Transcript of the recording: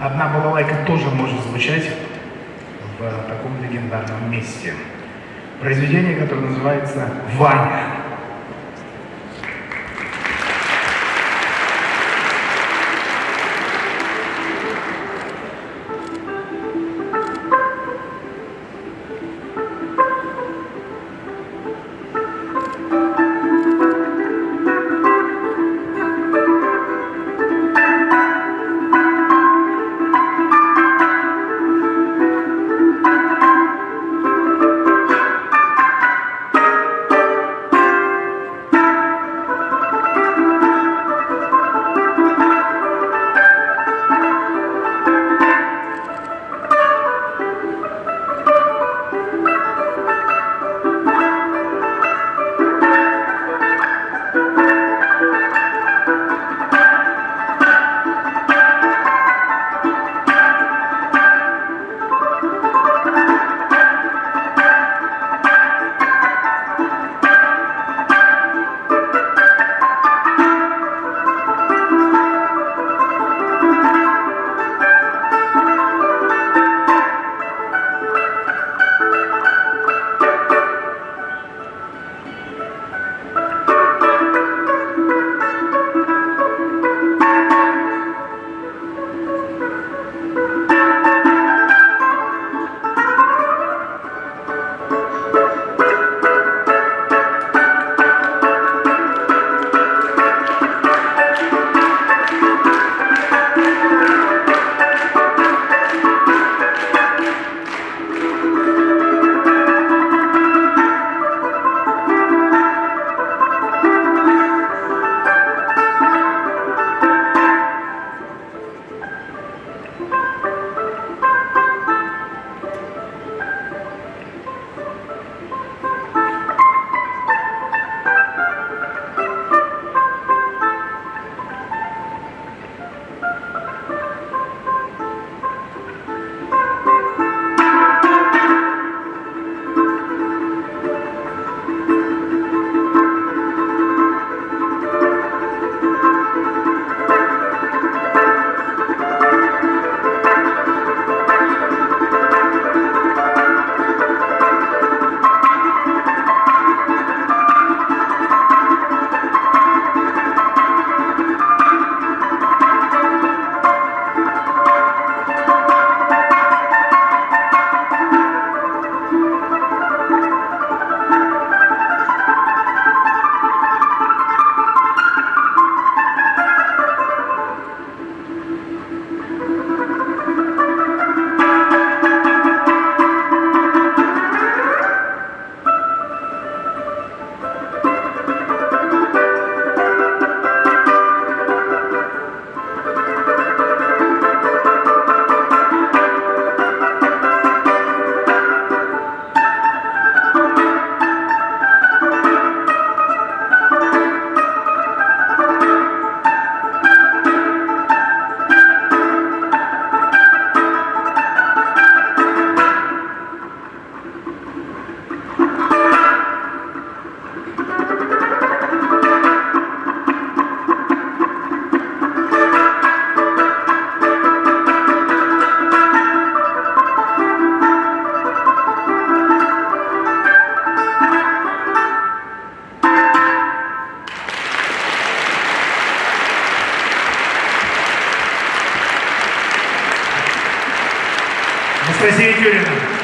одна балалайка тоже может звучать в таком легендарном месте. Произведение, которое называется «Ваня». Анастасия Тюрина.